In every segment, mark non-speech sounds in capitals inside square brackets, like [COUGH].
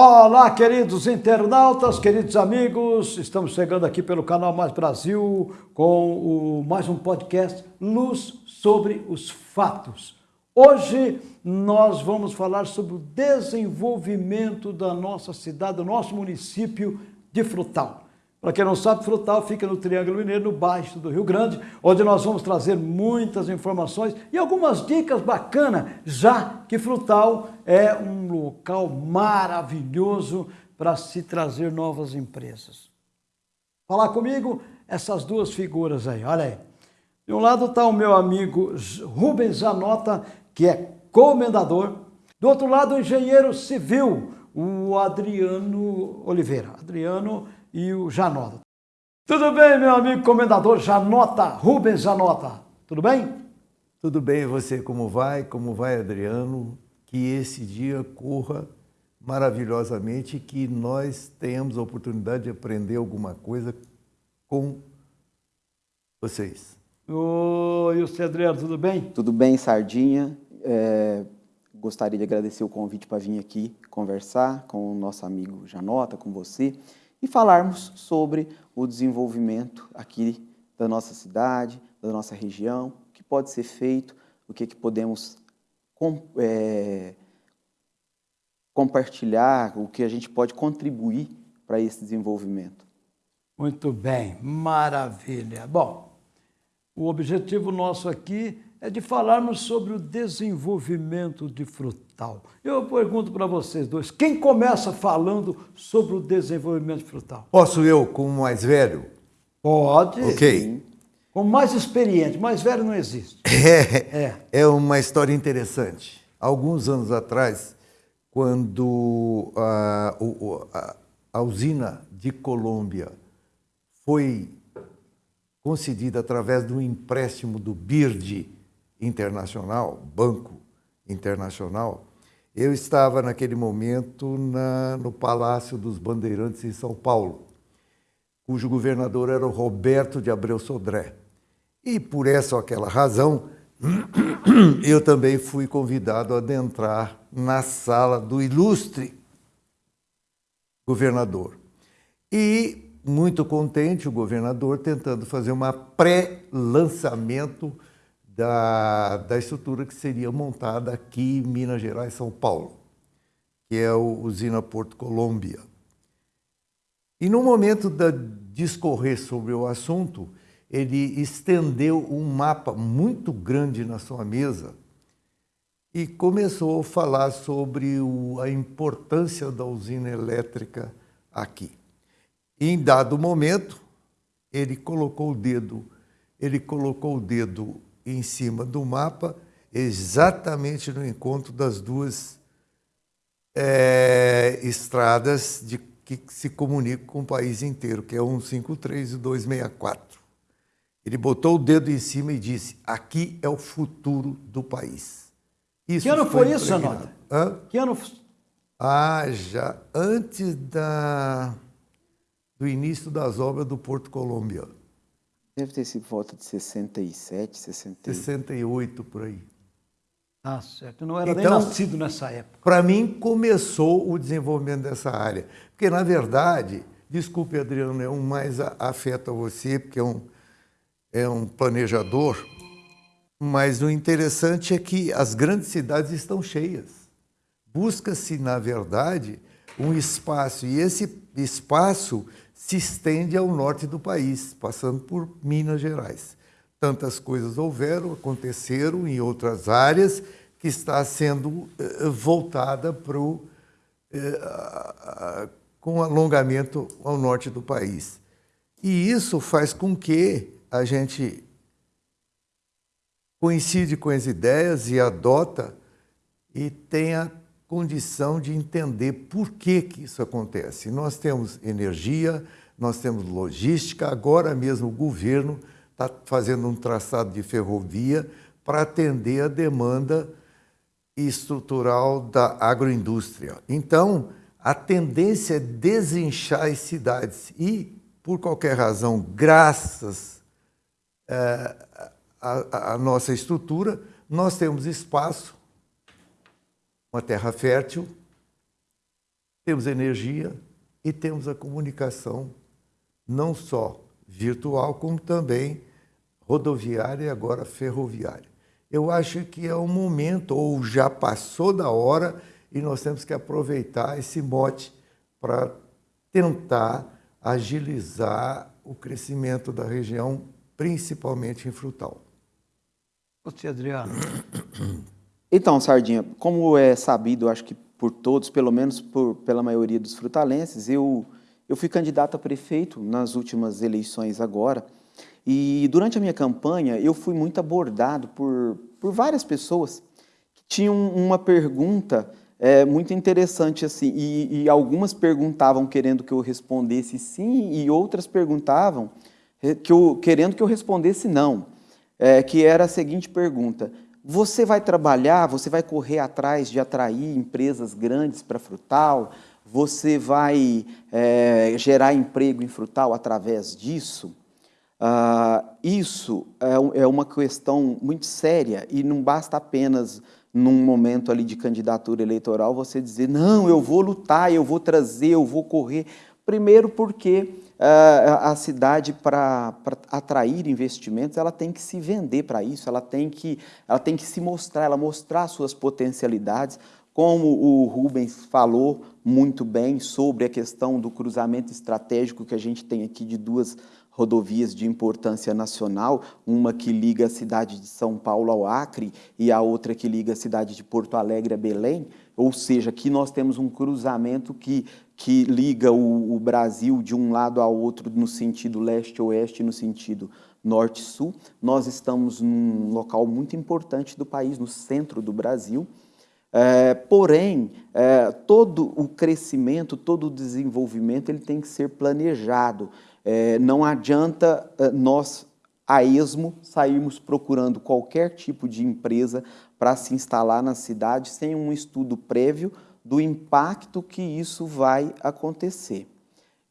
Olá, queridos internautas, queridos amigos, estamos chegando aqui pelo canal Mais Brasil com o, mais um podcast Luz sobre os Fatos. Hoje nós vamos falar sobre o desenvolvimento da nossa cidade, do nosso município de Frutal. Para quem não sabe, Frutal fica no Triângulo Mineiro, no baixo do Rio Grande, onde nós vamos trazer muitas informações e algumas dicas bacanas, já que Frutal é um local maravilhoso para se trazer novas empresas. Falar comigo essas duas figuras aí, olha aí. De um lado está o meu amigo Rubens Zanota, que é comendador. Do outro lado, o engenheiro civil, o Adriano Oliveira. Adriano e o Janota. Tudo bem, meu amigo comendador Janota, Rubens Janota? Tudo bem? Tudo bem, você como vai? Como vai, Adriano? Que esse dia corra maravilhosamente e que nós tenhamos a oportunidade de aprender alguma coisa com vocês. Oi, você, Adriano, tudo bem? Tudo bem, Sardinha. É, gostaria de agradecer o convite para vir aqui conversar com o nosso amigo Janota, com você e falarmos sobre o desenvolvimento aqui da nossa cidade, da nossa região, o que pode ser feito, o que, que podemos é, compartilhar, o que a gente pode contribuir para esse desenvolvimento. Muito bem, maravilha. Bom, o objetivo nosso aqui é de falarmos sobre o desenvolvimento de frutal. Eu pergunto para vocês dois, quem começa falando sobre o desenvolvimento de frutal? Posso eu, como mais velho? Pode. Ok. Sim. Como mais experiente, mais velho não existe. [LAUGHS] É, é. é uma história interessante. Alguns anos atrás, quando a, a, a usina de Colômbia foi concedida através do empréstimo do BIRD, internacional, banco internacional, eu estava naquele momento na, no Palácio dos Bandeirantes em São Paulo, cujo governador era o Roberto de Abreu Sodré. E por essa ou aquela razão, [CLEARS THROAT] eu também fui convidado a adentrar na sala do ilustre governador. E muito contente o governador tentando fazer uma pré-lançamento da, da estrutura que seria montada aqui em Minas Gerais, São Paulo, que é a usina Porto Colômbia. E no momento de discorrer sobre o assunto, ele estendeu um mapa muito grande na sua mesa e começou a falar sobre o, a importância da usina elétrica aqui. Em dado momento, ele colocou o dedo, ele colocou o dedo em cima do mapa, exatamente no encontro das duas é, estradas de, que se comunicam com o país inteiro, que é 153 e 264. Ele botou o dedo em cima e disse: aqui é o futuro do país. Isso que ano foi, foi isso, Anota? Que ano? Ah, já antes da, do início das obras do Porto Colômbia. Deve ter sido volta de 67, 68. 68 por aí. Ah, certo. Não era então, nem nascido nessa época. Para mim, começou o desenvolvimento dessa área. Porque, na verdade, desculpe, Adriano, é um mais afeto a você, porque é um, é um planejador, mas o interessante é que as grandes cidades estão cheias. Busca-se, na verdade, um espaço, e esse espaço se estende ao norte do país, passando por Minas Gerais. Tantas coisas houveram, aconteceram em outras áreas que está sendo eh, voltada para o, eh, com alongamento ao norte do país. E isso faz com que a gente coincide com as ideias e adota e tenha condição de entender por que, que isso acontece. Nós temos energia, nós temos logística, agora mesmo o governo está fazendo um traçado de ferrovia para atender a demanda estrutural da agroindústria. Então, a tendência é desinchar as cidades e, por qualquer razão, graças é, à nossa estrutura, nós temos espaço uma terra fértil, temos energia e temos a comunicação, não só virtual, como também rodoviária e agora ferroviária. Eu acho que é o momento, ou já passou da hora, e nós temos que aproveitar esse mote para tentar agilizar o crescimento da região, principalmente em frutal. Você, Adriano. Então, Sardinha, como é sabido, acho que por todos, pelo menos por, pela maioria dos frutalenses, eu, eu fui candidato a prefeito nas últimas eleições agora, e durante a minha campanha eu fui muito abordado por, por várias pessoas que tinham uma pergunta é, muito interessante assim, e, e algumas perguntavam querendo que eu respondesse sim, e outras perguntavam eh, que eu, querendo que eu respondesse não, é, que era a seguinte pergunta, você vai trabalhar, você vai correr atrás de atrair empresas grandes para Frutal? Você vai é, gerar emprego em Frutal através disso? Ah, isso é, é uma questão muito séria e não basta apenas num momento ali de candidatura eleitoral você dizer não, eu vou lutar, eu vou trazer, eu vou correr. Primeiro porque a cidade, para atrair investimentos, ela tem que se vender para isso, ela tem, que, ela tem que se mostrar, ela mostrar suas potencialidades, como o Rubens falou muito bem sobre a questão do cruzamento estratégico que a gente tem aqui de duas rodovias de importância nacional, uma que liga a cidade de São Paulo ao Acre e a outra que liga a cidade de Porto Alegre a Belém, ou seja, aqui nós temos um cruzamento que, que liga o, o Brasil de um lado ao outro no sentido leste-oeste, no sentido norte-sul. Nós estamos num local muito importante do país, no centro do Brasil, é, porém, é, todo o crescimento, todo o desenvolvimento, ele tem que ser planejado. É, não adianta é, nós, a esmo, sairmos procurando qualquer tipo de empresa para se instalar na cidade sem um estudo prévio do impacto que isso vai acontecer.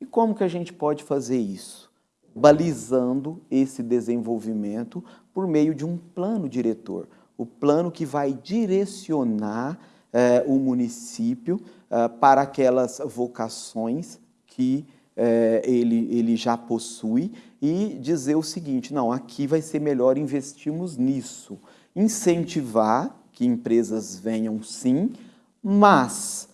E como que a gente pode fazer isso? Balizando esse desenvolvimento por meio de um plano diretor. O plano que vai direcionar eh, o município eh, para aquelas vocações que é, ele, ele já possui e dizer o seguinte, não, aqui vai ser melhor investirmos nisso. Incentivar que empresas venham sim, mas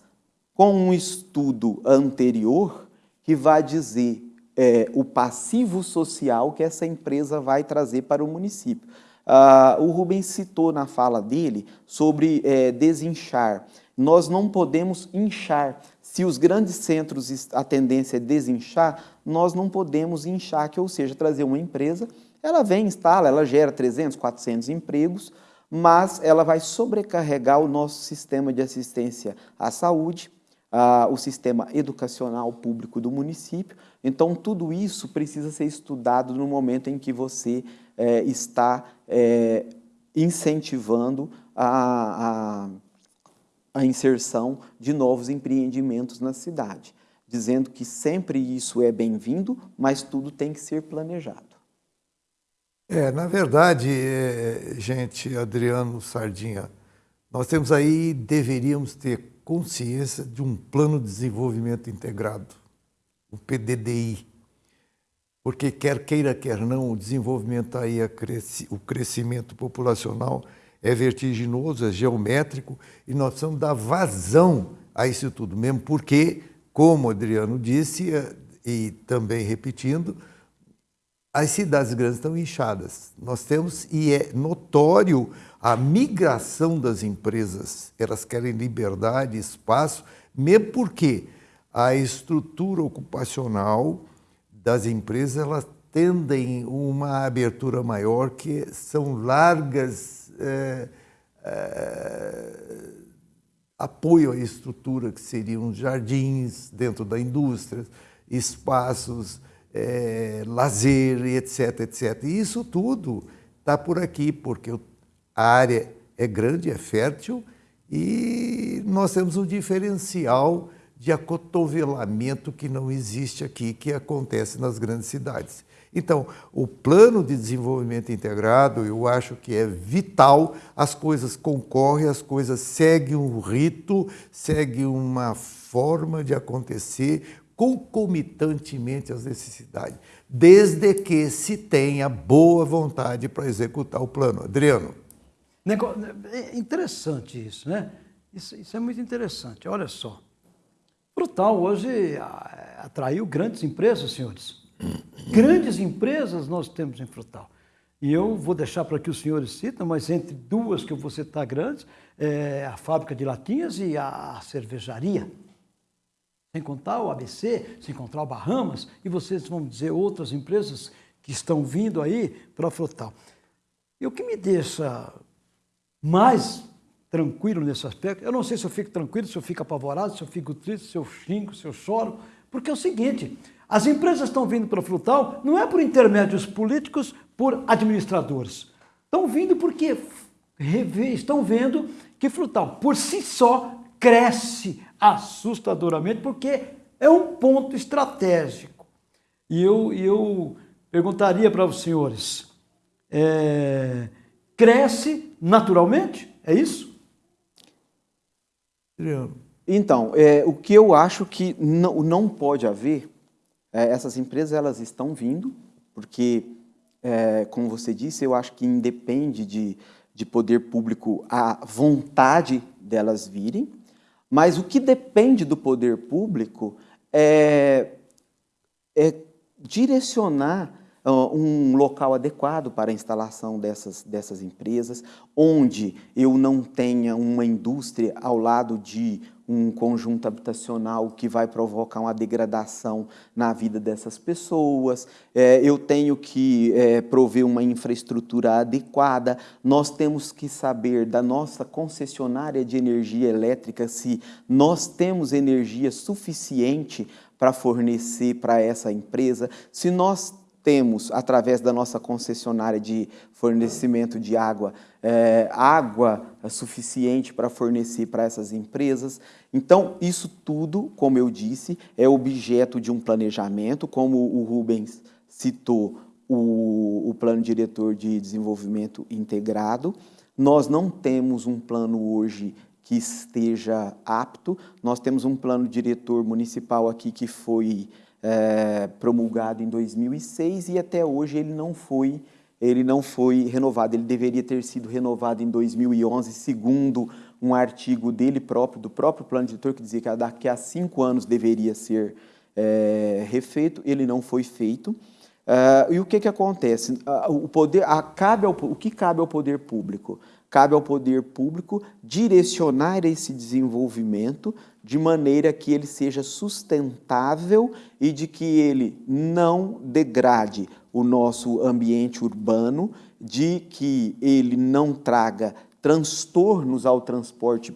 com um estudo anterior que vai dizer é, o passivo social que essa empresa vai trazer para o município. Ah, o Rubens citou na fala dele sobre é, desinchar. Nós não podemos inchar, se os grandes centros, a tendência é desinchar, nós não podemos inchar, que, ou seja, trazer uma empresa, ela vem, instala, ela gera 300, 400 empregos, mas ela vai sobrecarregar o nosso sistema de assistência à saúde, o sistema educacional público do município. Então, tudo isso precisa ser estudado no momento em que você é, está é, incentivando a, a a inserção de novos empreendimentos na cidade, dizendo que sempre isso é bem-vindo, mas tudo tem que ser planejado. É, na verdade, é, gente, Adriano Sardinha, nós temos aí, deveríamos ter consciência de um plano de desenvolvimento integrado, o PDDI, porque quer queira, quer não, o desenvolvimento aí, o crescimento populacional é vertiginoso, é geométrico, e nós precisamos dar vazão a isso tudo, mesmo porque, como Adriano disse, eh, e também repetindo, as cidades grandes estão inchadas. Nós temos, e é notório, a migração das empresas. Elas querem liberdade, espaço, mesmo porque a estrutura ocupacional das empresas elas tendem uma abertura maior, que são largas é, é, apoio à estrutura que seriam jardins dentro da indústria, espaços, é, lazer, etc, etc. E isso tudo está por aqui, porque a área é grande, é fértil, e nós temos um diferencial de acotovelamento que não existe aqui, que acontece nas grandes cidades. Então, o plano de desenvolvimento integrado, eu acho que é vital, as coisas concorrem, as coisas seguem um rito, seguem uma forma de acontecer concomitantemente às necessidades, desde que se tenha boa vontade para executar o plano. Adriano. É interessante isso, né? Isso, isso é muito interessante. Olha só. Frutal hoje atraiu grandes empresas, senhores. Grandes empresas nós temos em Frutal. E eu vou deixar para que os senhores citam, mas entre duas que eu vou citar grandes, é a fábrica de latinhas e a cervejaria. Sem contar o ABC, sem contar o Bahamas, e vocês vão dizer outras empresas que estão vindo aí para Frutal. E o que me deixa mais tranquilo nesse aspecto, eu não sei se eu fico tranquilo, se eu fico apavorado, se eu fico triste, se eu xingo, se eu choro, porque é o seguinte, as empresas estão vindo para o Frutal não é por intermédios políticos, por administradores. Estão vindo porque estão vendo que Frutal, por si só, cresce assustadoramente, porque é um ponto estratégico. E eu, eu perguntaria para os senhores, é, cresce naturalmente? É isso? Então, é, o que eu acho que não, não pode haver é, essas empresas elas estão vindo, porque, é, como você disse, eu acho que independe de, de poder público a vontade delas virem, mas o que depende do poder público é, é direcionar um local adequado para a instalação dessas, dessas empresas, onde eu não tenha uma indústria ao lado de um conjunto habitacional que vai provocar uma degradação na vida dessas pessoas, é, eu tenho que é, prover uma infraestrutura adequada, nós temos que saber da nossa concessionária de energia elétrica se nós temos energia suficiente para fornecer para essa empresa, se nós temos, através da nossa concessionária de fornecimento de água, é, água suficiente para fornecer para essas empresas. Então, isso tudo, como eu disse, é objeto de um planejamento, como o Rubens citou, o, o Plano Diretor de Desenvolvimento Integrado. Nós não temos um plano hoje que esteja apto, nós temos um plano diretor municipal aqui que foi é, promulgado em 2006 e até hoje ele não foi ele não foi renovado. Ele deveria ter sido renovado em 2011, segundo um artigo dele próprio, do próprio plano diretor, que dizia que daqui a cinco anos deveria ser é, refeito. Ele não foi feito. Uh, e o que, que acontece? Uh, o, poder, a, cabe ao, o que cabe ao poder público? Cabe ao poder público direcionar esse desenvolvimento de maneira que ele seja sustentável e de que ele não degrade o nosso ambiente urbano, de que ele não traga transtornos ao transporte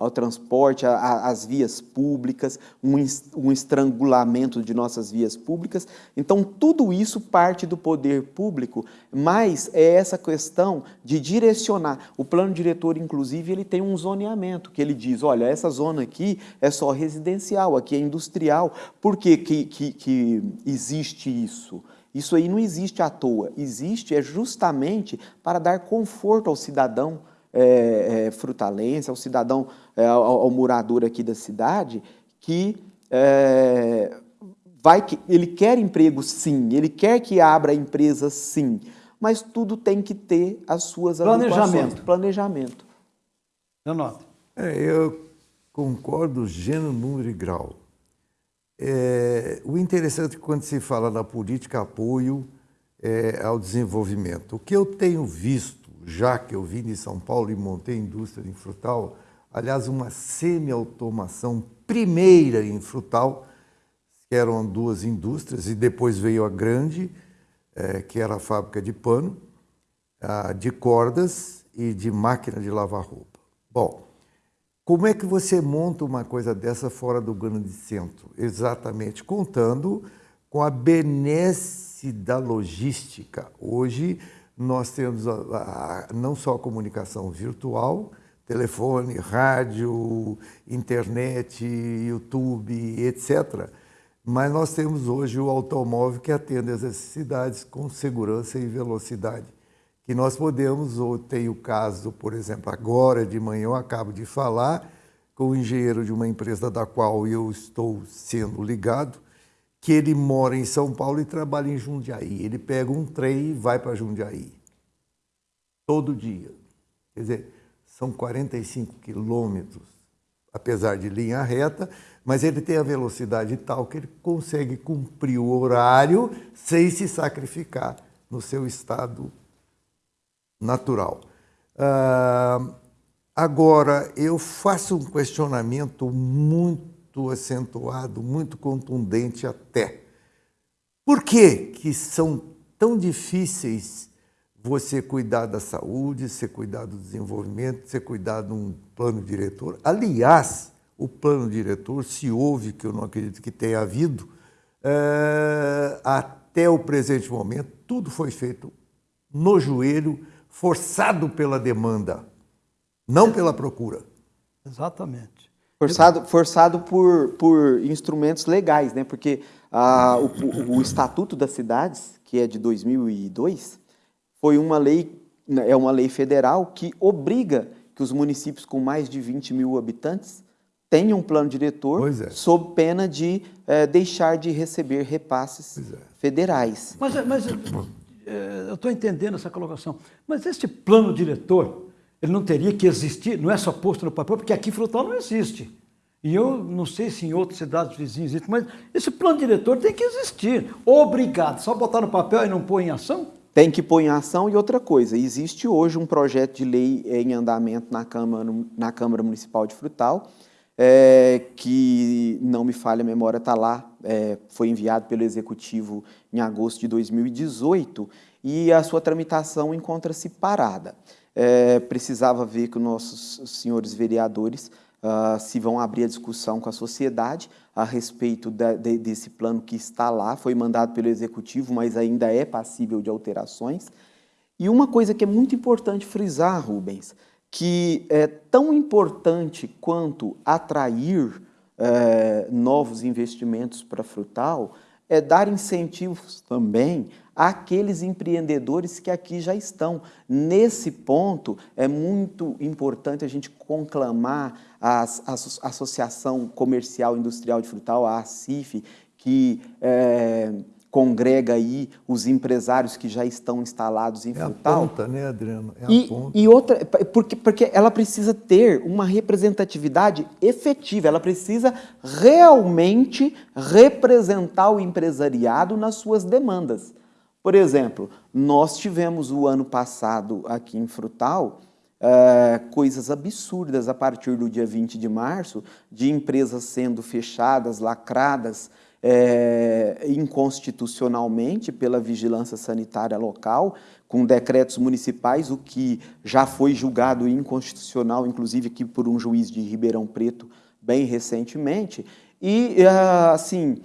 ao transporte, às vias públicas, um, um estrangulamento de nossas vias públicas. Então, tudo isso parte do poder público, mas é essa questão de direcionar. O plano diretor, inclusive, ele tem um zoneamento, que ele diz, olha, essa zona aqui é só residencial, aqui é industrial. Por que, que, que, que existe isso? Isso aí não existe à toa, existe é justamente para dar conforto ao cidadão, é, é, frutalense, ao cidadão, é, ao, ao, morador aqui da cidade, que é, vai que ele quer emprego sim, ele quer que abra empresa sim, mas tudo tem que ter as suas planejamento. Planejamento. Eu noto. É, eu concordo gênero, número e grau. É, o interessante é quando se fala da política apoio é, ao desenvolvimento, o que eu tenho visto já que eu vim de São Paulo e montei indústria em Frutal, aliás, uma semi-automação primeira em Frutal, que eram duas indústrias, e depois veio a grande, é, que era a fábrica de pano, a, de cordas e de máquina de lavar roupa. Bom, como é que você monta uma coisa dessa fora do grande centro? Exatamente, contando com a benesse da logística. Hoje, nós temos a, a, não só a comunicação virtual, telefone, rádio, internet, YouTube, etc. Mas nós temos hoje o automóvel que atende às necessidades com segurança e velocidade. Que nós podemos, ou tem o caso, por exemplo, agora de manhã eu acabo de falar com o engenheiro de uma empresa da qual eu estou sendo ligado, que ele mora em São Paulo e trabalha em Jundiaí. Ele pega um trem e vai para Jundiaí. Todo dia. Quer dizer, são 45 quilômetros, apesar de linha reta, mas ele tem a velocidade tal que ele consegue cumprir o horário sem se sacrificar no seu estado natural. Uh, agora, eu faço um questionamento muito acentuado, muito contundente até. Por que, que são tão difíceis você cuidar da saúde, você cuidar do desenvolvimento, você cuidar de um plano diretor. Aliás, o plano diretor, se houve, que eu não acredito que tenha havido, é, até o presente momento, tudo foi feito no joelho, forçado pela demanda, não pela procura. Exatamente. Forçado, forçado por, por instrumentos legais, né? porque ah, o, o Estatuto das Cidades, que é de 2002, foi uma lei, é uma lei federal que obriga que os municípios com mais de 20 mil habitantes tenham um plano diretor é. sob pena de é, deixar de receber repasses é. federais. Mas, mas é, eu estou entendendo essa colocação. Mas este plano diretor, ele não teria que existir, não é só posto no papel, porque aqui Frutal não existe. E eu não sei se em outras cidades vizinhas existe, mas esse plano diretor tem que existir. Obrigado. Só botar no papel e não pôr em ação? tem que pôr em ação e outra coisa, existe hoje um projeto de lei em andamento na Câmara, na Câmara Municipal de Frutal, é, que, não me falha a memória, está lá, é, foi enviado pelo Executivo em agosto de 2018 e a sua tramitação encontra-se parada. É, precisava ver que os nossos senhores vereadores uh, se vão abrir a discussão com a sociedade a respeito da, de, desse plano que está lá, foi mandado pelo Executivo, mas ainda é passível de alterações. E uma coisa que é muito importante frisar, Rubens, que é tão importante quanto atrair é, novos investimentos para Frutal, é dar incentivos também àqueles empreendedores que aqui já estão. Nesse ponto, é muito importante a gente conclamar a, Associação Comercial Industrial de Frutal, a ACIF, que é, congrega aí os empresários que já estão instalados em é Frutal. É a ponta, né, Adriano? É e, e, outra, porque, porque ela precisa ter uma representatividade efetiva, ela precisa realmente representar o empresariado nas suas demandas. Por exemplo, nós tivemos o ano passado aqui em Frutal é, coisas absurdas a partir do dia 20 de março, de empresas sendo fechadas, lacradas, é, inconstitucionalmente pela vigilância sanitária local, com decretos municipais, o que já foi julgado inconstitucional, inclusive aqui por um juiz de Ribeirão Preto, bem recentemente. E, assim,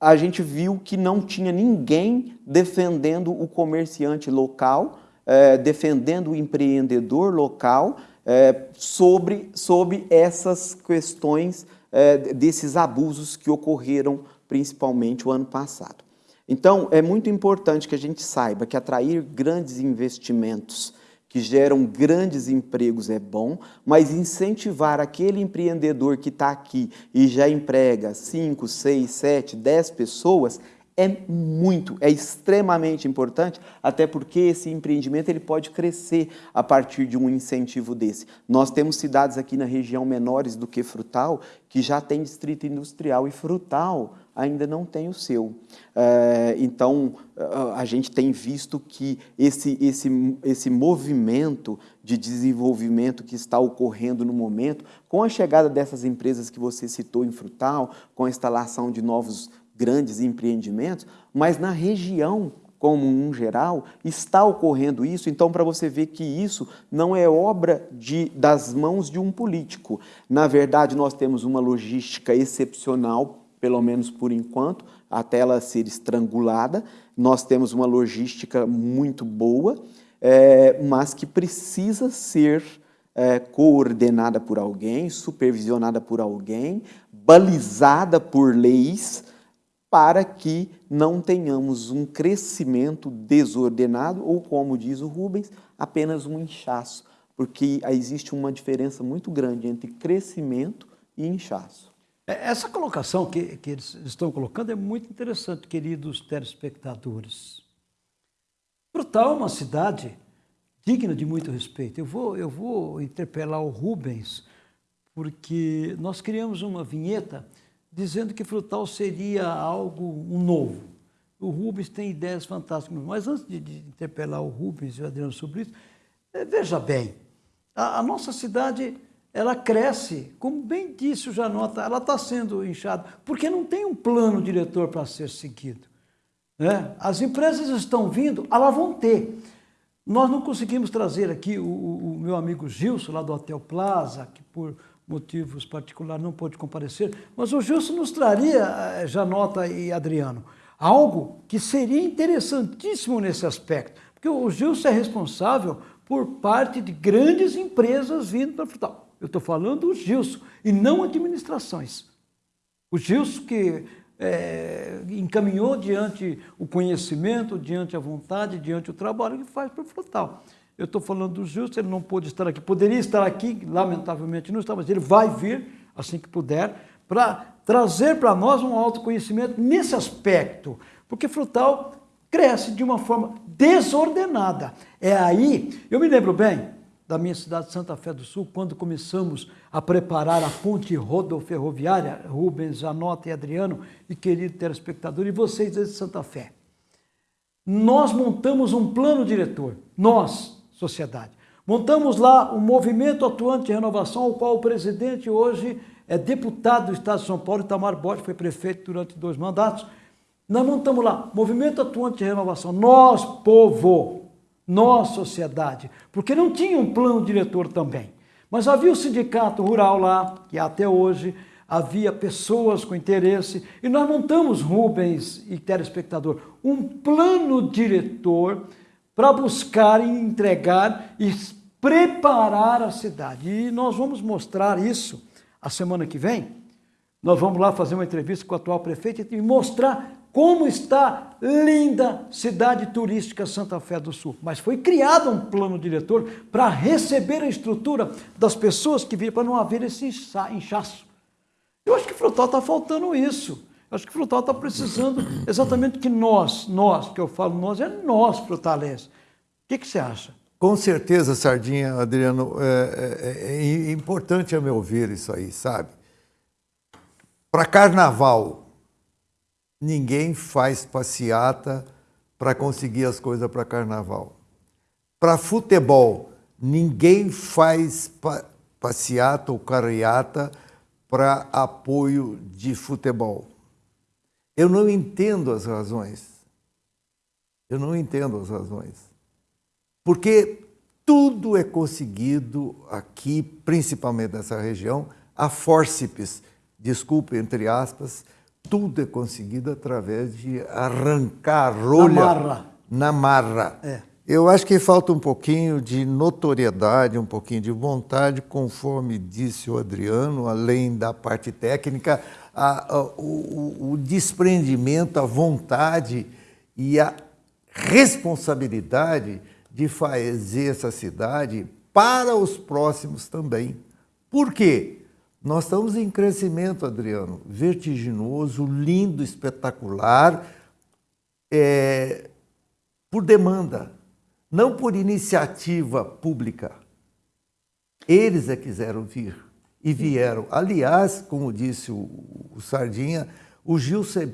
a gente viu que não tinha ninguém defendendo o comerciante local, é, defendendo o empreendedor local é, sobre, sobre essas questões é, desses abusos que ocorreram principalmente o ano passado. Então, é muito importante que a gente saiba que atrair grandes investimentos que geram grandes empregos é bom, mas incentivar aquele empreendedor que está aqui e já emprega 5, 6, 7, 10 pessoas é muito, é extremamente importante, até porque esse empreendimento ele pode crescer a partir de um incentivo desse. Nós temos cidades aqui na região menores do que Frutal, que já tem distrito industrial, e Frutal ainda não tem o seu. É, então, a gente tem visto que esse, esse, esse movimento de desenvolvimento que está ocorrendo no momento, com a chegada dessas empresas que você citou em Frutal, com a instalação de novos grandes empreendimentos, mas na região como um geral, está ocorrendo isso, então para você ver que isso não é obra de, das mãos de um político. Na verdade, nós temos uma logística excepcional pelo menos por enquanto, até ela ser estrangulada. Nós temos uma logística muito boa, é, mas que precisa ser é, coordenada por alguém, supervisionada por alguém, balizada por leis, para que não tenhamos um crescimento desordenado ou, como diz o Rubens, apenas um inchaço, porque existe uma diferença muito grande entre crescimento e inchaço. É, essa colocação que, que eles estão colocando é muito interessante, queridos telespectadores. Frutal é uma cidade digna de muito respeito. Eu vou, eu vou interpelar o Rubens, porque nós criamos uma vinheta dizendo que frutal seria algo um novo. O Rubens tem ideias fantásticas, mas antes de, de interpelar o Rubens e o Adriano sobre isso, é, veja bem, a, a, nossa cidade ela cresce, como bem disse o Janota, ela está sendo inchada, porque não tem um plano diretor para ser seguido. Né? As empresas estão vindo, elas vão ter. Nós não conseguimos trazer aqui o, o, o meu amigo Gilson, lá do Hotel Plaza, que por motivos particulares não pôde comparecer, mas o Gilson nos traria, eh, Janota e Adriano, algo que seria interessantíssimo nesse aspecto, porque o Gilson é responsável por parte de grandes empresas vindo para Frutal. Eu estou falando do Gilson e não administrações. O Gilson que é, encaminhou diante o conhecimento, diante a vontade, diante o trabalho que faz para o Frutal. Eu estou falando do Justo, ele não pôde estar aqui. Poderia estar aqui, lamentavelmente não está, mas ele vai vir assim que puder, para trazer para nós um autoconhecimento nesse aspecto. Porque frutal cresce de uma forma desordenada. É aí, eu me lembro bem da minha cidade de Santa Fé do Sul, quando começamos a preparar a ponte rodoferroviária, Rubens, Janota e Adriano, e querido telespectador, e vocês de Santa Fé. Nós montamos um plano diretor, nós, sociedade. Montamos lá o um movimento atuante de renovação, ao qual o presidente hoje é deputado do Estado de São Paulo, Itamar Borges, foi prefeito durante dois mandatos. Nós montamos lá, movimento atuante de renovação, nós, povo, nós, sociedade, porque não tinha um plano diretor também. Mas havia o sindicato rural lá, que até hoje havia pessoas com interesse, e nós montamos, Rubens e telespectador, um plano diretor para buscar e entregar e preparar a cidade. E nós vamos mostrar isso a semana que vem. Nós vamos lá fazer uma entrevista com o atual prefeito e mostrar como está linda cidade turística Santa Fé do Sul. Mas foi criado um plano diretor para receber a estrutura das pessoas que viram, para não haver esse inchaço. Eu acho que Frutal está faltando isso. Acho que Frutal está precisando exatamente que nós, nós, que eu falo nós, é nós, Frutalense. O que, que você acha? Com certeza, Sardinha, Adriano, é, é, é importante a meu ver isso aí, sabe? Para carnaval, ninguém faz passeata para conseguir as coisas para carnaval. Para futebol, ninguém faz pa passeata ou carreata para apoio de futebol. Eu não entendo as razões. Eu não entendo as razões. Porque tudo é conseguido aqui, principalmente nessa região, a fórceps, desculpe, entre aspas, tudo é conseguido através de arrancar a rolha na marra. Na marra. É. Eu acho que falta um pouquinho de notoriedade, um pouquinho de vontade, conforme disse o Adriano, além da parte técnica, a, a, o, o desprendimento, a vontade e a responsabilidade de fazer essa cidade para os próximos também. Por quê? Nós estamos em crescimento, Adriano, vertiginoso, lindo, espetacular, é, por demanda, não por iniciativa pública. Eles é quiseram vir e vieram. Aliás, como disse o, o Sardinha, o Gilson é,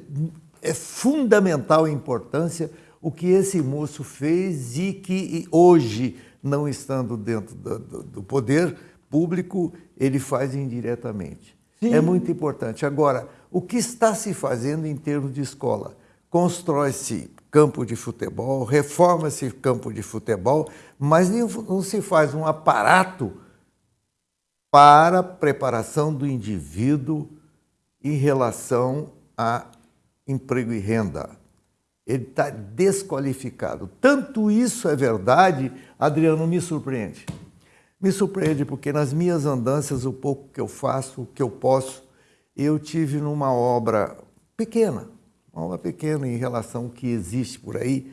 é fundamental importância o que esse moço fez e que hoje, não estando dentro do, do, do poder público, ele faz indiretamente. Sim. É muito importante. Agora, o que está se fazendo em termos de escola? Constrói-se campo de futebol, reforma-se campo de futebol, mas não se faz um aparato para a preparação do indivíduo em relação a emprego e renda. Ele está desqualificado. Tanto isso é verdade, Adriano, me surpreende. Me surpreende porque nas minhas andanças, o pouco que eu faço, o que eu posso, eu tive numa obra pequena, uma obra pequena em relação ao que existe por aí,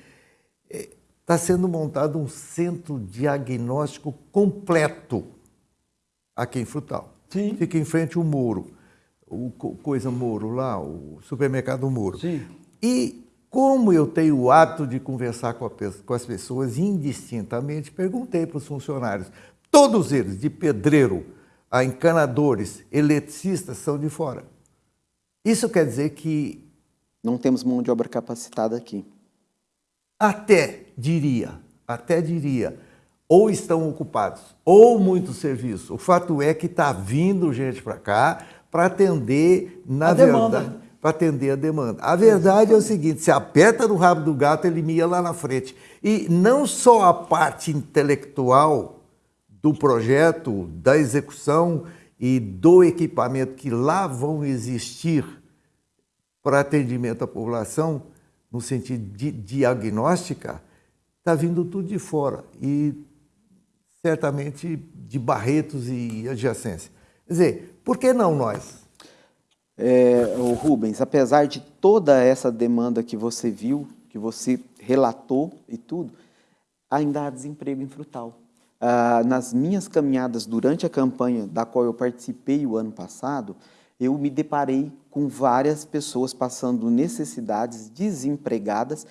está sendo montado um centro diagnóstico completo aqui em Frutal. Sim. Fica em frente ao Muro, o Coisa Muro lá, o supermercado Muro. Sim. E como eu tenho o hábito de conversar com, a, com as pessoas indistintamente, perguntei para os funcionários, todos eles, de pedreiro a encanadores, eletricistas, são de fora. Isso quer dizer que... Não temos mão de obra capacitada aqui. Até diria, até diria, ou estão ocupados, ou muito serviço. O fato é que está vindo gente para cá para atender, na a verdade, demanda. para atender a demanda. A verdade é o seguinte, se aperta no rabo do gato, ele mia lá na frente. E não só a parte intelectual do projeto, da execução e do equipamento que lá vão existir para atendimento à população, no sentido de diagnóstica, está vindo tudo de fora e certamente de Barretos e adjacência. Quer dizer, por que não nós? É, Rubens, apesar de toda essa demanda que você viu, que você relatou e tudo, ainda há desemprego em Frutal. Ah, nas minhas caminhadas durante a campanha da qual eu participei o ano passado, eu me deparei com várias pessoas passando necessidades, desempregadas,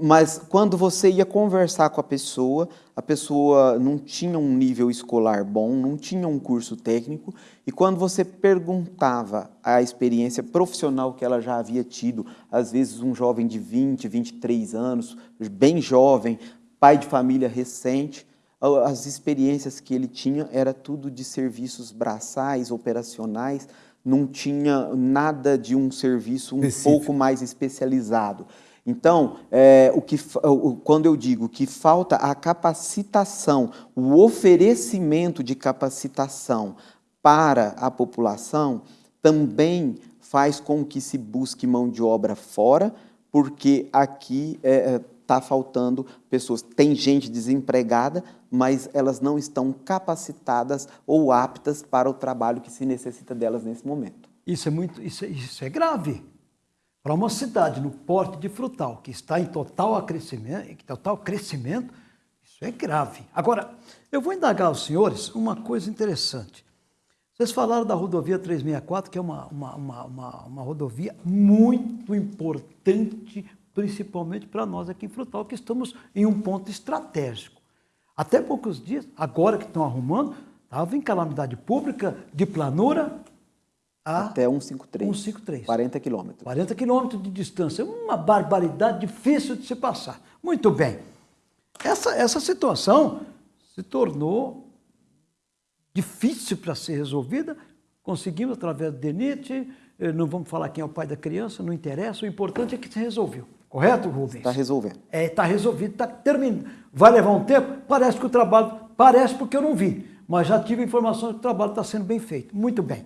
mas quando você ia conversar com a pessoa, a pessoa não tinha um nível escolar bom, não tinha um curso técnico, e quando você perguntava a experiência profissional que ela já havia tido, às vezes um jovem de 20, 23 anos, bem jovem, pai de família recente, as experiências que ele tinha era tudo de serviços braçais, operacionais, não tinha nada de um serviço um Específico. pouco mais especializado. Então, é, o que, quando eu digo que falta a capacitação, o oferecimento de capacitação para a população, também faz com que se busque mão de obra fora, porque aqui está é, é tá faltando pessoas. Tem gente desempregada, mas elas não estão capacitadas ou aptas para o trabalho que se necessita delas nesse momento. Isso é muito, isso é, isso é grave. Para uma cidade no porte de Frutal, que está em total crescimento, total crescimento, isso é grave. Agora, eu vou indagar aos senhores uma coisa interessante. Vocês falaram da rodovia 364, que é uma, uma, uma, uma, uma rodovia muito importante, principalmente para nós aqui em Frutal, que estamos em um ponto estratégico. Até poucos dias, agora que estão arrumando, estava em calamidade pública, de planura, a até 153. 153. 40 quilômetros. 40 quilômetros de distância. Uma barbaridade difícil de se passar. Muito bem. Essa, essa situação se tornou difícil para ser resolvida. Conseguimos através do DENIT, eh, não vamos falar quem é o pai da criança, não interessa, o importante é que se resolveu. Correto, Rubens? Está resolvendo. É, está resolvido, está terminando. Vai levar um tempo? Parece que o trabalho, parece porque eu não vi, mas já tive informação que o trabalho está sendo bem feito. Muito bem.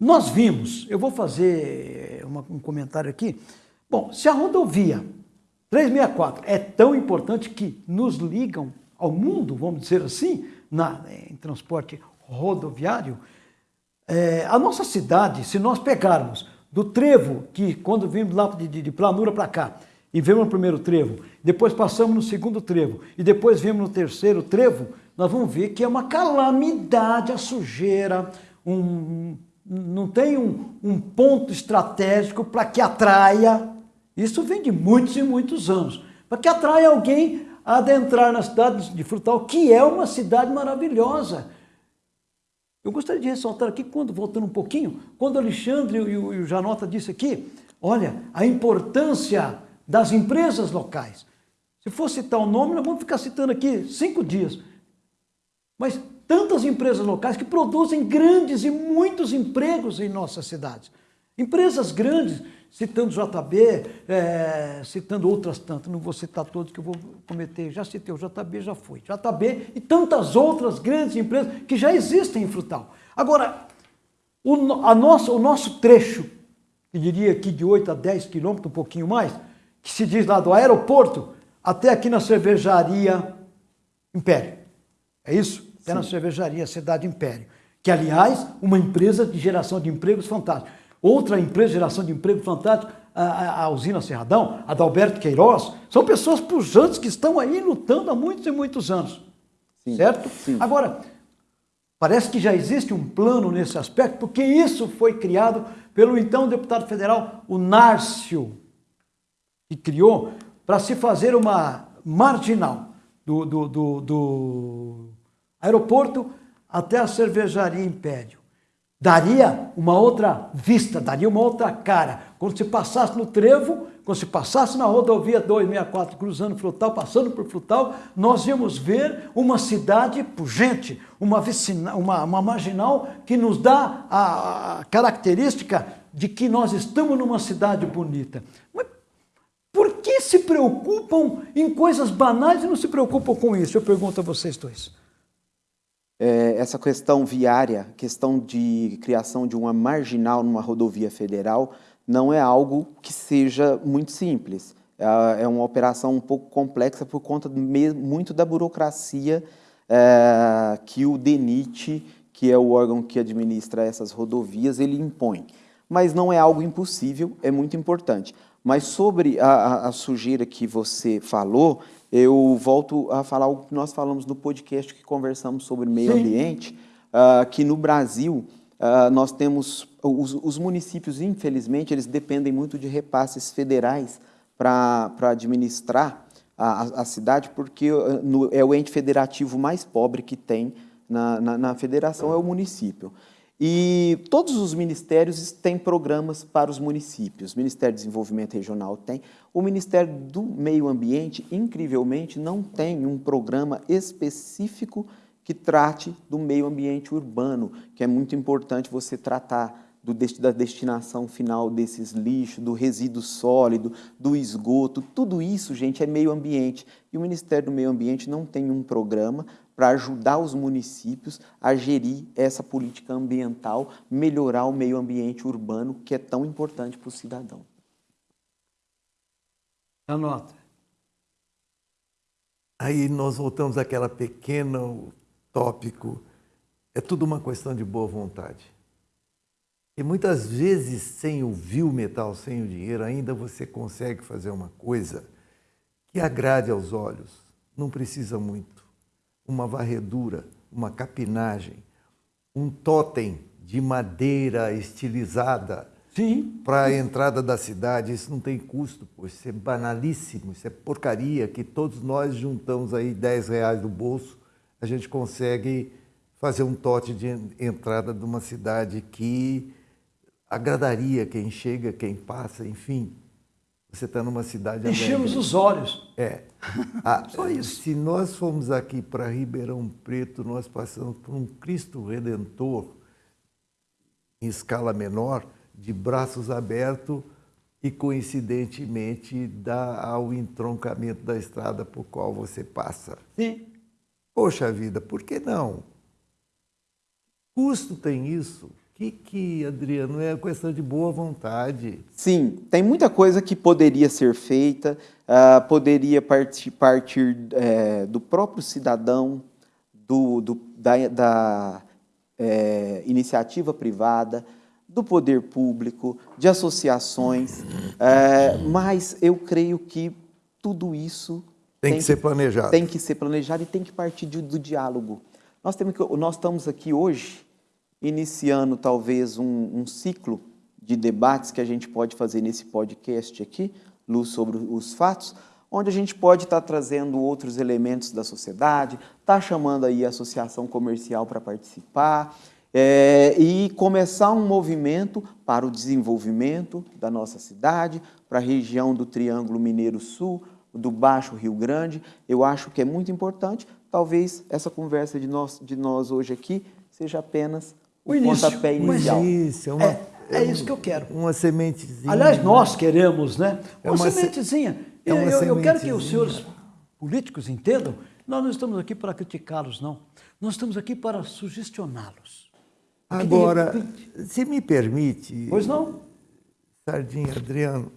Nós vimos, eu vou fazer uma, um comentário aqui. Bom, se a rodovia 364 é tão importante que nos ligam ao mundo, vamos dizer assim, na, em transporte rodoviário, é, a nossa cidade, se nós pegarmos do trevo, que quando vimos lá de, de, de planura para cá, e vemos no primeiro trevo, depois passamos no segundo trevo, e depois vemos no terceiro trevo, nós vamos ver que é uma calamidade a sujeira, um, não tem um, um ponto estratégico para que atraia, isso vem de muitos e muitos anos, para que atraia alguém a adentrar na cidade de Frutal, que é uma cidade maravilhosa. Eu gostaria de ressaltar aqui, quando voltando um pouquinho, quando Alexandre e o, e o Janota disse aqui, olha, a importância das empresas locais. Se for citar o nome, nós vamos ficar citando aqui cinco dias. Mas tantas empresas locais que produzem grandes e muitos empregos em nossas cidades. Empresas grandes, citando JB, é, citando outras tantas, não vou citar todos que eu vou cometer, já citei o JB, já foi. JB e tantas outras grandes empresas que já existem em Frutal. Agora, o, a nossa, o nosso trecho, que diria aqui de 8 a 10 quilômetros, um pouquinho mais, que se diz lá do aeroporto até aqui na cervejaria Império. É isso? até na cervejaria Cidade Império, que, aliás, uma empresa de geração de empregos fantástica. Outra empresa de geração de emprego fantástico, a, a, usina Serradão, a da Alberto Queiroz, são pessoas pujantes que estão aí lutando há muitos e muitos anos. Sim, certo? Sim. Agora, parece que já existe um plano nesse aspecto, porque isso foi criado pelo então deputado federal, o Nárcio, que criou para se fazer uma marginal do, do, do, do aeroporto até a cervejaria Império daria uma outra vista, daria uma outra cara. Quando se passasse no trevo, quando se passasse na rodovia 264, cruzando Frutal, passando por Frutal, nós íamos ver uma cidade pujante, uma, vicina, uma, uma marginal que nos dá a, característica de que nós estamos numa cidade bonita. Mas por que se preocupam em coisas banais e não se preocupam com isso? Eu pergunto a vocês dois é, essa questão viária, questão de criação de uma marginal numa rodovia federal, não é algo que seja muito simples. É, é uma operação um pouco complexa por conta muito da burocracia é, que o DENIT, que é o órgão que administra essas rodovias, ele impõe. Mas não é algo impossível, é muito importante. Mas sobre a, a, a sujeira que você falou, eu volto a falar o que nós falamos no podcast que conversamos sobre meio Sim. ambiente, uh, que no Brasil uh, nós temos, os, os, municípios, infelizmente, eles dependem muito de repasses federais para administrar a, a, cidade, porque no, é o ente federativo mais pobre que tem na, na, na federação, é o município. E todos os ministérios têm programas para os municípios. O Ministério do Desenvolvimento Regional tem. O Ministério do Meio Ambiente, incrivelmente, não tem um programa específico que trate do meio ambiente urbano, que é muito importante você tratar do, da destinação final desses lixos, do resíduo sólido, do esgoto, tudo isso, gente, é meio ambiente. E o Ministério do Meio Ambiente não tem um programa para ajudar os municípios a gerir essa política ambiental, melhorar o meio ambiente urbano, que é tão importante para o cidadão. Anota. Aí nós voltamos àquela pequena tópico. É tudo uma questão de boa vontade. E muitas vezes, sem o vil metal, sem o dinheiro, ainda você consegue fazer uma coisa que agrade aos olhos. Não precisa muito uma varredura, uma capinagem, um totem de madeira estilizada para a entrada da cidade. Isso não tem custo, pô. isso é banalíssimo, isso é porcaria que todos nós juntamos aí 10 reais do bolso, a gente consegue fazer um tote de entrada de uma cidade que agradaria quem chega, quem passa, enfim. Você está numa cidade Enchemos os olhos. É. Ah, [LAUGHS] Só isso. Se nós formos aqui para Ribeirão Preto, nós passamos por um Cristo Redentor em escala menor, de braços abertos e, coincidentemente, dá ao entroncamento da estrada por qual você passa. Sim. Poxa vida, por que não? Custo tem isso? Que, que, Adriano, é questão de boa vontade. Sim, tem muita coisa que poderia ser feita, uh, poderia partir, partir é, do próprio cidadão, do, do da, da é, iniciativa privada, do poder público, de associações, é, mas eu creio que tudo isso tem, tem que, ser planejado. Tem que ser planejado e tem que partir de, do diálogo. Nós, temos que, nós estamos aqui hoje iniciando talvez um, um, ciclo de debates que a gente pode fazer nesse podcast aqui, Luz sobre os Fatos, onde a gente pode estar trazendo outros elementos da sociedade, estar chamando aí a associação comercial para participar, é, e começar um movimento para o desenvolvimento da nossa cidade, para a região do Triângulo Mineiro Sul, do Baixo Rio Grande. Eu acho que é muito importante. Talvez essa conversa de nós, de nós hoje aqui seja apenas o, início, pontapé inicial. É, uma, é, é, isso que eu quero. Uma sementezinha. Aliás, nós queremos, né? Uma, é uma sementezinha. É uma eu, eu quero que os senhores políticos entendam, nós não estamos aqui para criticá-los, não. Nós estamos aqui para sugestioná-los. Agora, repente... se me permite... Pois não? Sardinha, Adriano,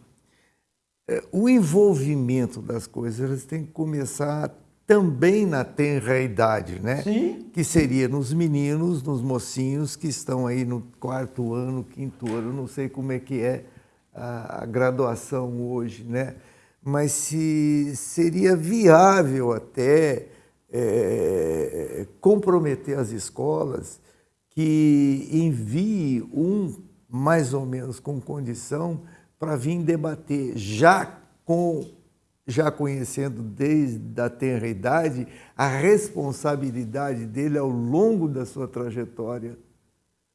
é, o envolvimento das coisas tem que começar também na tenra idade, né? Sim. Que seria nos meninos, nos mocinhos que estão aí no quarto ano, quinto ano, não sei como é que é a, graduação hoje, né? Mas se seria viável até é, comprometer as escolas que envie um mais ou menos com condição para vir debater já com já conhecendo desde a tenra idade a responsabilidade dele ao longo da sua trajetória.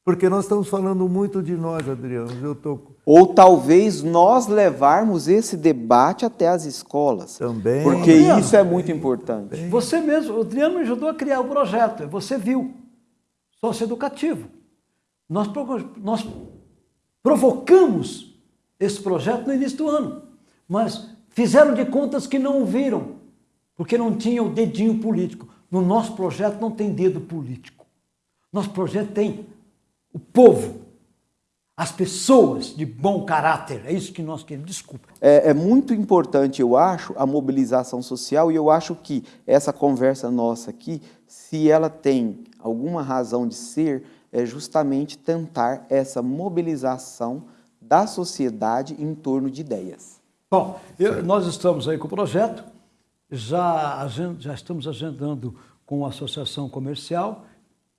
Porque nós estamos falando muito de nós, Adriano. Eu tô... Ou talvez nós levarmos esse debate até as escolas. Também. Porque Adriano, isso é muito importante. Você mesmo, o Adriano me ajudou a criar o projeto, você viu, socioeducativo. Nós, nós provocamos esse projeto no início do ano, mas Fizeram de contas que não o viram, porque não tinha o dedinho político. No nosso projeto não tem dedo político. Nosso projeto tem o povo, as pessoas de bom caráter. É isso que nós queremos. Desculpa. É, é, muito importante, eu acho, a mobilização social e eu acho que essa conversa nossa aqui, se ela tem alguma razão de ser, é justamente tentar essa mobilização da sociedade em torno de ideias. Bom, eu, nós estamos aí com o projeto, já, já estamos agendando com a Associação Comercial,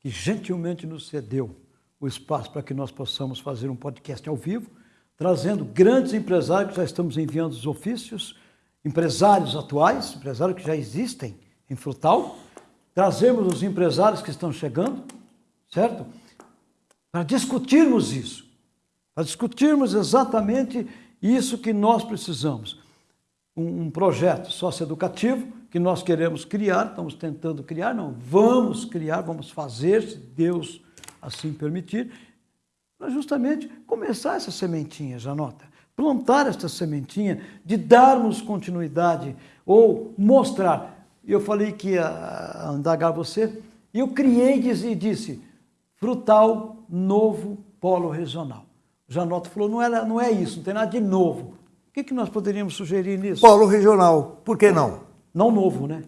que gentilmente nos cedeu o espaço para que nós possamos fazer um podcast ao vivo, trazendo grandes empresários, já estamos enviando os ofícios, empresários atuais, empresários que já existem em Frutal, trazemos os empresários que estão chegando, certo? Para discutirmos isso, para discutirmos exatamente isso que nós precisamos. Um, um projeto socioeducativo que nós queremos criar, estamos tentando criar, não, vamos criar, vamos fazer, se Deus assim permitir, para justamente começar essa sementinha, já nota, plantar essa sementinha de darmos continuidade ou mostrar. Eu falei que ia indagar você, e eu criei e disse, frutal novo polo regional. Janota falou, não, era, não é isso, não tem nada de novo. O que, que nós poderíamos sugerir nisso? Polo regional, por que não? Não novo, né?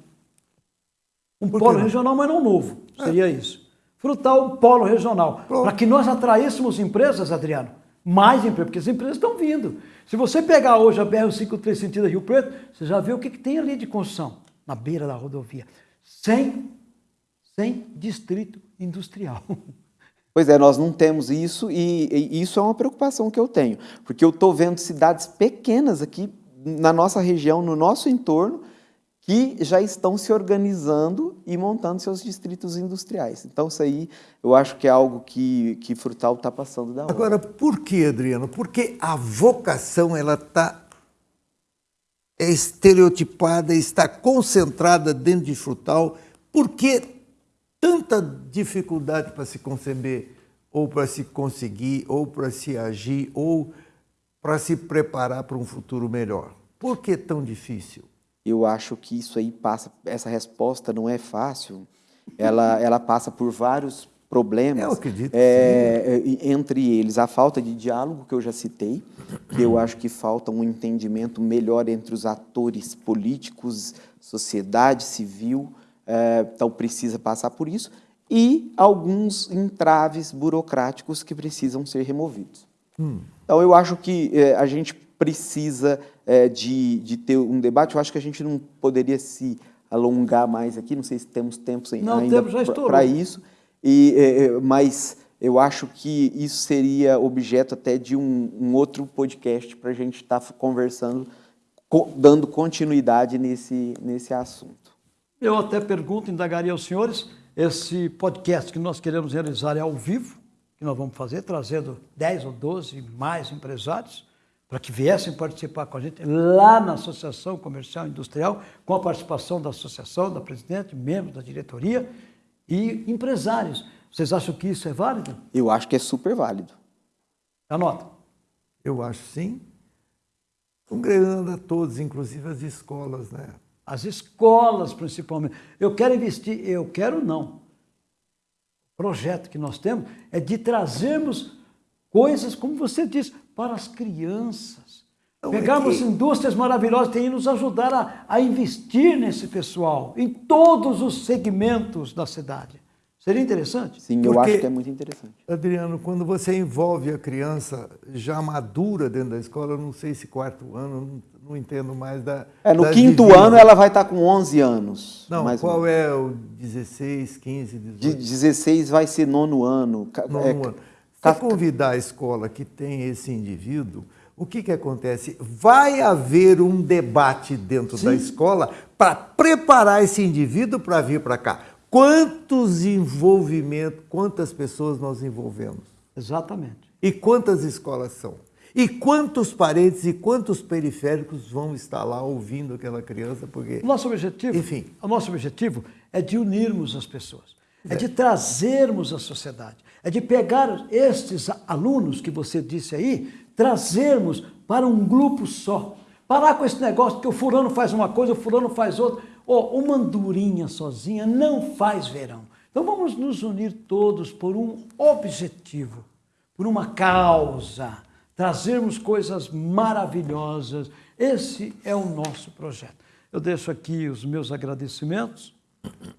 Um polo não? regional, mas não novo, seria é. isso. Frutal, um polo regional. Para que nós atraíssemos empresas, Adriano, mais empresas, porque as empresas estão vindo. Se você pegar hoje a BR-153 sentido Rio Preto, você já vê o que, que tem ali de construção, na beira da rodovia. Sem, sem distrito industrial. [LAUGHS] Pois é, nós não temos isso e, e isso é uma preocupação que eu tenho, porque eu estou vendo cidades pequenas aqui na nossa região, no nosso entorno, que já estão se organizando e montando seus distritos industriais. Então, isso aí eu acho que é algo que, que Frutal está passando da hora. Agora, por que, Adriano? Porque a vocação ela está estereotipada, está concentrada dentro de Frutal, porque tanta dificuldade para se conceber, ou para se conseguir, ou para se agir, ou para se preparar para um futuro melhor? Por que tão difícil? Eu acho que isso aí passa, essa resposta não é fácil. Ela, [LAUGHS] ela passa por vários problemas. Eu acredito. É, entre eles, a falta de diálogo, que eu já citei, que eu acho que falta um entendimento melhor entre os atores políticos, sociedade civil, é, então precisa passar por isso, e alguns entraves burocráticos que precisam ser removidos. Hum. Então eu acho que é, a gente precisa é, de, de ter um debate, eu acho que a gente não poderia se alongar mais aqui, não sei se temos tempo não, ainda para isso, e, é, é, mas eu acho que isso seria objeto até de um, um outro podcast para a gente estar tá conversando, co dando continuidade nesse, nesse assunto. Eu até pergunto, indagaria aos senhores, esse podcast que nós queremos realizar é ao vivo, que nós vamos fazer, trazendo 10 ou 12 mais empresários, para que viessem participar com a gente lá na Associação Comercial e Industrial, com a participação da associação, da presidente, membros da diretoria e empresários. Vocês acham que isso é válido? Eu acho que é super válido. Anota. Eu acho sim. Congregando a todos, inclusive as escolas, né? As escolas principalmente. Eu quero investir, eu quero não. O projeto que nós temos é de trazermos coisas, como você disse, para as crianças. Pegarmos é que... indústrias maravilhosas que nos ajudar a, a investir nesse pessoal, em todos os segmentos da cidade. Seria interessante? Sim, eu acho que é muito interessante. Adriano, quando você envolve a criança já madura dentro da escola, não sei se quarto ano, não, entendo mais da. É, no quinto ano ela vai estar com 11 anos. Não, qual é o 16, 15, 18? De 16 vai ser nono ano. Nono é, ano. Se convidar a escola que tem esse indivíduo, o que, que acontece? Vai haver um debate dentro Sim. da escola para preparar esse indivíduo para vir para cá. Quantos envolvimentos, quantas pessoas nós envolvemos? Exatamente. E quantas escolas são? E quantos parentes e quantos periféricos vão estar lá ouvindo aquela criança? Porque, nosso objetivo, enfim, o nosso objetivo é de unirmos as pessoas, é, é de trazermos a sociedade, é de pegar estes alunos que você disse aí, trazermos para um grupo só. Parar com esse negócio que o fulano faz uma coisa, o fulano faz outra. Oh, uma andorinha sozinha não faz verão. Então vamos nos unir todos por um objetivo, por uma causa, trazermos coisas maravilhosas. Esse é o nosso projeto. Eu deixo aqui os meus agradecimentos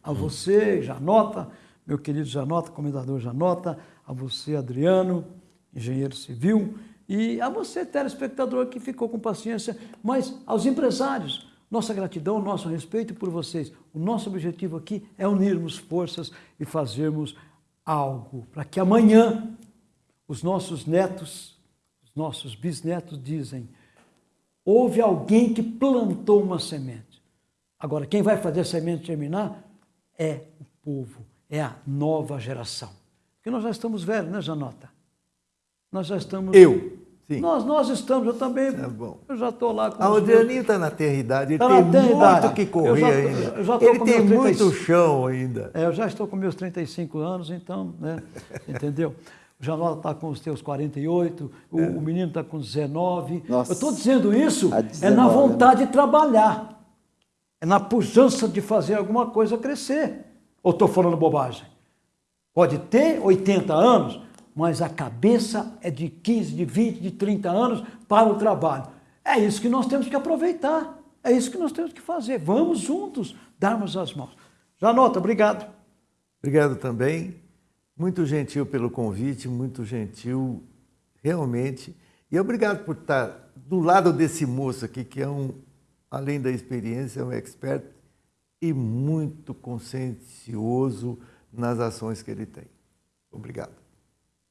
a você, Janota, meu querido Janota, comendador Janota, a você, Adriano, engenheiro civil, e a você, telespectador, que ficou com paciência, mas aos empresários, nossa gratidão, nosso respeito por vocês. O nosso objetivo aqui é unirmos forças e fazermos algo para que amanhã os nossos netos, os nossos bisnetos dizem: houve alguém que plantou uma semente. Agora, quem vai fazer a semente germinar é o povo, é a nova geração. Porque nós já estamos velhos, né, Janota? Nós já estamos. Eu. Sim. Nós, nós estamos, eu também. É bom. Eu já estou lá com. A Adrianinho está na terra idade, ele tá tem muito idade. que correr já, ainda. ele tem muito chão ainda. É, eu já estou com meus 35 anos, então, né? [LAUGHS] entendeu? O Janota está com os teus 48, o, é. o menino está com 19. Nossa. Eu estou dizendo isso 19, é na né? vontade né? de trabalhar, é na pujança de fazer alguma coisa crescer. Ou estou falando bobagem? Pode ter 80 anos, mas a cabeça é de 15, de 20, de 30 anos para o trabalho. É isso que nós temos que aproveitar, é isso que nós temos que fazer. Vamos juntos darmos as mãos. Janota, obrigado. Obrigado também. Muito gentil pelo convite, muito gentil, realmente. E obrigado por estar do lado desse moço aqui, que é um, além da experiência, é um expert e muito consciencioso nas ações que ele tem. Obrigado.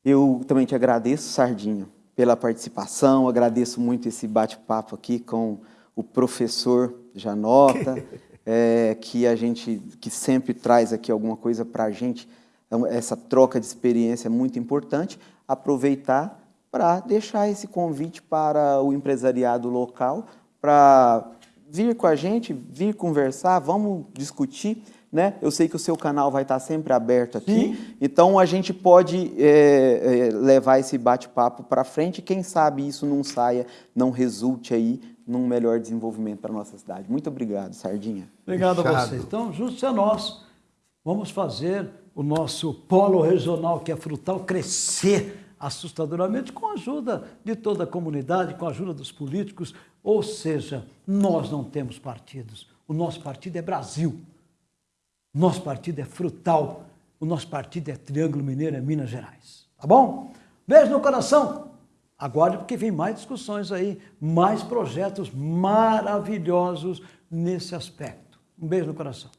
Eu também te agradeço, Sardinho, pela participação, agradeço muito esse bate-papo aqui com o professor Janota, é, [LAUGHS] que a gente, que sempre traz aqui alguma coisa para a gente, então, essa troca de experiência é muito importante, aproveitar para deixar esse convite para o empresariado local, para vir com a gente, vir conversar, vamos discutir, né? Eu sei que o seu canal vai estar sempre aberto aqui, Sim. então a gente pode é, é, levar esse bate-papo para frente. Quem sabe isso não saia, não resulte aí num melhor desenvolvimento para a nossa cidade. Muito obrigado, Sardinha. Obrigado Fechado. a vocês. Então, juntos a nós, vamos fazer o nosso polo regional, que é frutal, crescer assustadoramente com a ajuda de toda a comunidade, com a ajuda dos políticos. Ou seja, nós não temos partidos. O nosso partido é Brasil. Nosso partido é frutal. O nosso partido é Triângulo Mineiro, é Minas Gerais. Tá bom? Beijo no coração. Aguarde porque vem mais discussões aí, mais projetos maravilhosos nesse aspecto. Um beijo no coração.